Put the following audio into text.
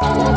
Bye.